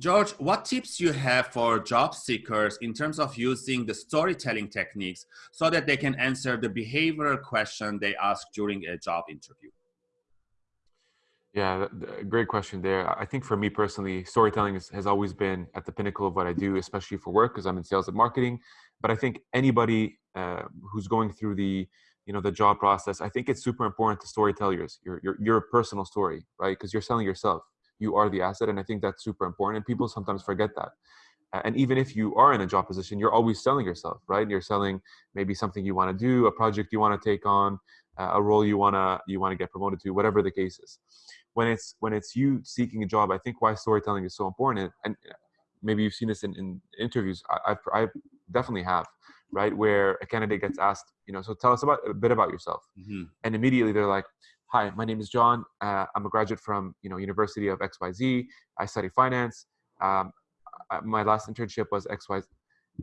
George, what tips you have for job seekers in terms of using the storytelling techniques so that they can answer the behavioral question they ask during a job interview? Yeah, great question there. I think for me personally, storytelling is, has always been at the pinnacle of what I do, especially for work because I'm in sales and marketing. But I think anybody uh, who's going through the you know the job process, I think it's super important to storytellers your your your personal story, right? Because you're selling yourself you are the asset and i think that's super important and people sometimes forget that. And even if you are in a job position you're always selling yourself right? You're selling maybe something you want to do a project you want to take on uh, a role you want to you want to get promoted to whatever the case is. When it's when it's you seeking a job i think why storytelling is so important and maybe you've seen this in, in interviews I, I, I definitely have right? Where a candidate gets asked you know so tell us about a bit about yourself. Mm-hmm. and immediately they're like hi, my name is John. Uh, I'm a graduate from you know University of XYZ. I study finance. Um, my last internship was XYZ.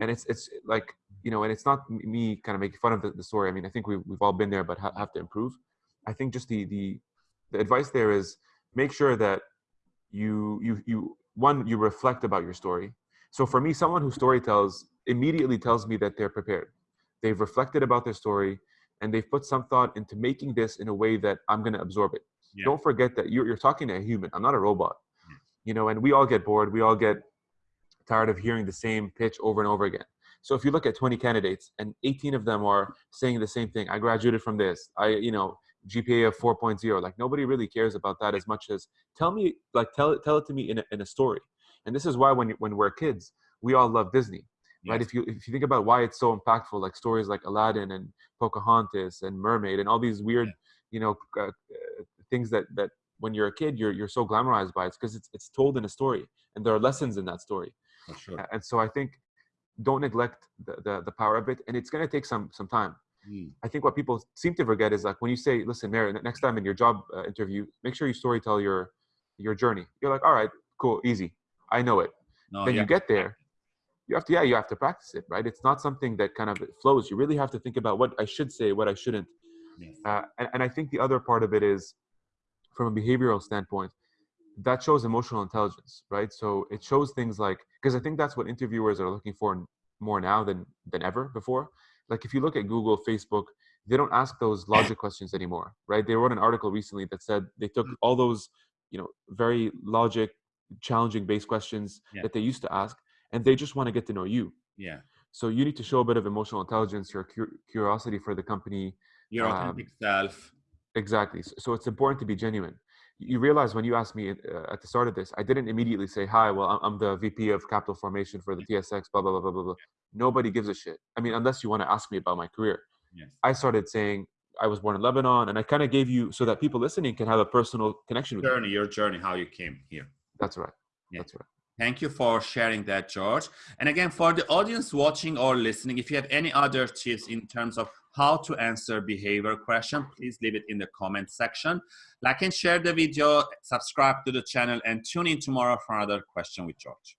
And it's it's like you know, and it's not me kind of making fun of the, the story. I mean, I think we've we've all been there, but ha- have to improve. I think just the the the advice there is make sure that you you you one you reflect about your story. So for me, someone who story tells immediately tells me that they're prepared. They've reflected about their story and they've put some thought into making this in a way that I'm going to absorb it. Yeah. Don't forget that you're, you're talking to a human. I'm not a robot. Yeah. You know, and we all get bored. We all get tired of hearing the same pitch over and over again. So if you look at 20 candidates and 18 of them are saying the same thing, I graduated from this. I, you know, GPA of 4.0. Like nobody really cares about that as much as tell me, like tell it, tell it to me in a, in a story. And this is why when when we're kids, we all love Disney right? If you if you think about why it's so impactful, like stories like Aladdin and Pocahontas and Mermaid and all these weird, you know, uh, things that that when you're a kid you're you're so glamorized by it because it's it's told in a story and there are lessons in that story. Sure. And so I think don't neglect the, the, the power of it, and it's going to take some some time. Mm. I think what people seem to forget is like when you say, "Listen, Mary, next time in your job uh, interview, make sure you story tell your your journey." You're like, "All right, cool, easy, I know it." No, then yeah. you get there, you have to yeah you have to practice it right it's not something that kind of flows you really have to think about what i should say what i shouldn't yes. uh, and, and i think the other part of it is from a behavioral standpoint that shows emotional intelligence right so it shows things like because i think that's what interviewers are looking for more now than than ever before like if you look at google facebook they don't ask those logic questions anymore right they wrote an article recently that said they took mm. all those you know very logic challenging based questions yeah. that they used to ask and they just want to get to know you. Yeah. So you need to show a bit of emotional intelligence, your curiosity for the company, your um, authentic self. Exactly. So, so, it's important to be genuine. You realize when you asked me uh, at the start of this, I didn't immediately say, "Hi, well, I'm the VP of Capital Formation for the TSX." Blah blah blah blah blah blah. Nobody gives a shit. I mean, unless you want to ask me about my career. Yes. I started saying I was born in Lebanon, and I kind of gave you so that people listening can have a personal connection with journey, your journey, how you came here. That's right. Yeah. That's right. Thank you for sharing that, George. And again, for the audience watching or listening, if you have any other tips in terms of how to answer behavior question, please leave it in the comment section. Like and share the video, subscribe to the channel, and tune in tomorrow for another question with George.